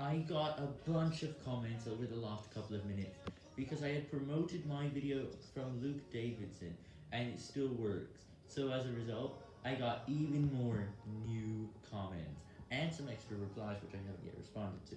I got a bunch of comments over the last couple of minutes because I had promoted my video from Luke Davidson and it still works. So as a result, I got even more new comments and some extra replies which I haven't yet responded to.